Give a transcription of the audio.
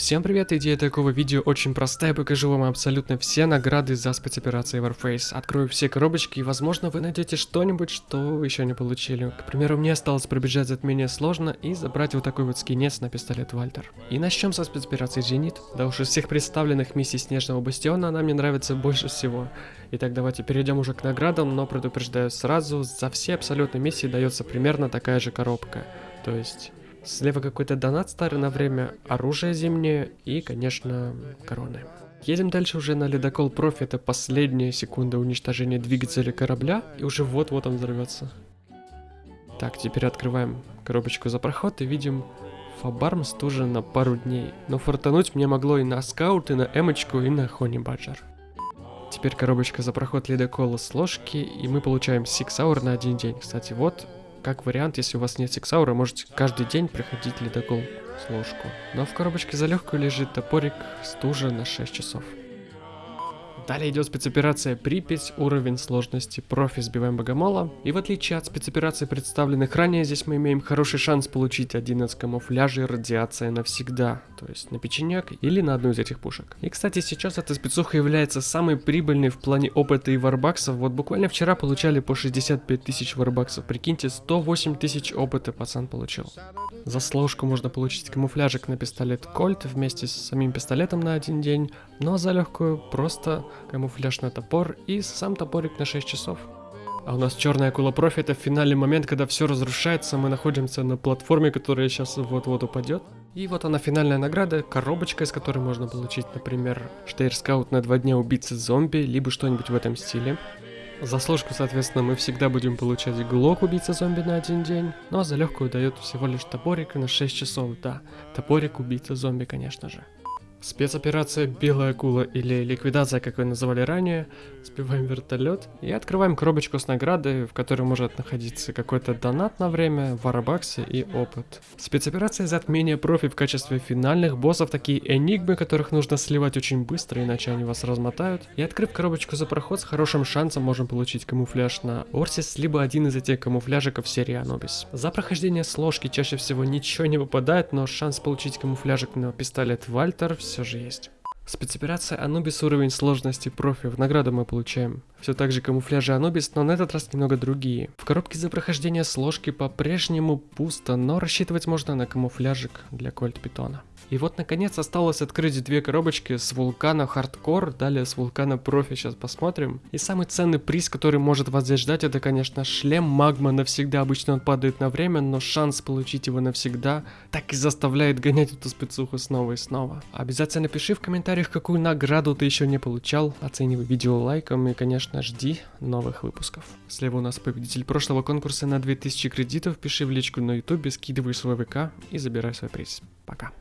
Всем привет, идея такого видео очень простая, покажу вам абсолютно все награды за спецоперации Warface. Открою все коробочки и возможно вы найдете что-нибудь, что вы еще не получили. К примеру, мне осталось пробежать затмение сложно и забрать вот такой вот скинец на пистолет Вальтер. И начнем со спецоперации Зенит. Да уж из всех представленных миссий Снежного Бастиона она мне нравится больше всего. Итак, давайте перейдем уже к наградам, но предупреждаю сразу, за все абсолютно миссии дается примерно такая же коробка. То есть Слева какой-то донат старый на время, оружие зимнее и, конечно, короны. Едем дальше уже на ледокол профи, это последняя секунда уничтожения двигателя корабля, и уже вот-вот он взорвется. Так, теперь открываем коробочку за проход и видим Фабарм стужен на пару дней, но фортануть мне могло и на скаут, и на эмочку, и на хони баджер. Теперь коробочка за проход ледокола с ложки, и мы получаем сиксаур на один день. Кстати, вот как вариант, если у вас нет сексаура, можете каждый день приходить ледокол с ложку. Но в коробочке за легкую лежит топорик стужа на 6 часов. Далее идет спецоперация Припять, уровень сложности профи сбиваем богомола. И в отличие от спецопераций, представленных ранее, здесь мы имеем хороший шанс получить один из камуфляжей радиация навсегда. То есть на печенек или на одну из этих пушек. И кстати, сейчас эта спецуха является самой прибыльной в плане опыта и варбаксов. Вот буквально вчера получали по 65 тысяч варбаксов. Прикиньте, 108 тысяч опыта пацан получил. За сложку можно получить камуфляжик на пистолет Кольт вместе с самим пистолетом на один день. А за легкую просто камуфляж на топор и сам топорик на 6 часов. А у нас черная акула профи это финальный момент, когда все разрушается, мы находимся на платформе, которая сейчас вот-вот упадет. И вот она финальная награда, коробочка, из которой можно получить, например, штейр-скаут на два дня убийцы зомби, либо что-нибудь в этом стиле. За сложку, соответственно, мы всегда будем получать глок убийца зомби на один день, ну а за легкую дает всего лишь топорик на 6 часов, да, топорик убийца зомби, конечно же. Спецоперация «Белая акула» или ликвидация, как вы называли ранее, сбиваем вертолет и открываем коробочку с наградой, в которой может находиться какой-то донат на время, варабаксы и опыт. Спецоперация «Затмение профи» в качестве финальных боссов, такие энигмы, которых нужно сливать очень быстро, иначе они вас размотают. И открыв коробочку за проход, с хорошим шансом можем получить камуфляж на Орсис, либо один из этих камуфляжиков серии Анубис. За прохождение сложки чаще всего ничего не выпадает, но шанс получить камуфляжик на пистолет Вальтер все же есть. Спецоперация Анубис уровень сложности профи. В награду мы получаем все так же камуфляжи Анубис, но на этот раз немного другие. В коробке за прохождение сложки по-прежнему пусто, но рассчитывать можно на камуфляжик для кольт питона. И вот наконец осталось открыть две коробочки с вулкана хардкор, далее с вулкана профи, сейчас посмотрим. И самый ценный приз, который может вас здесь ждать, это конечно шлем магма навсегда. Обычно он падает на время, но шанс получить его навсегда так и заставляет гонять эту спецуху снова и снова. Обязательно пиши в комментариях, какую награду ты еще не получал, оценивай видео лайком и конечно жди новых выпусков. Слева у нас победитель прошлого конкурса на 2000 кредитов, пиши в личку на ютубе, скидывай свой ВК и забирай свой приз. Пока.